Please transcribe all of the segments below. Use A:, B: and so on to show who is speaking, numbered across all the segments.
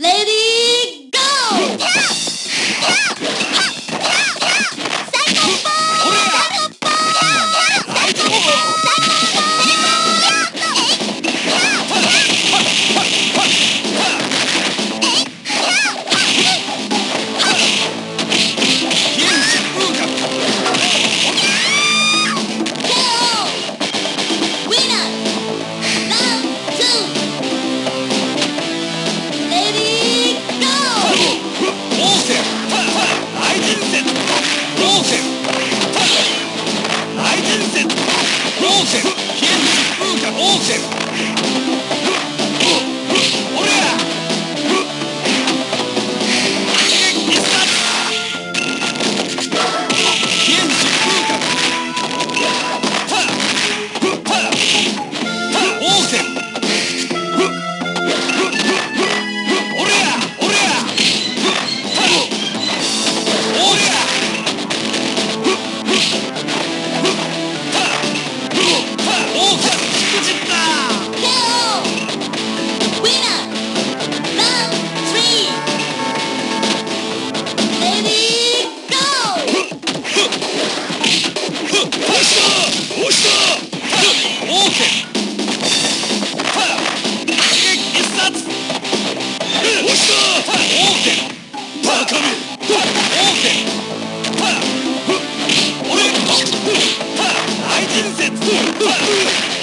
A: Ladies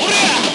B: 俺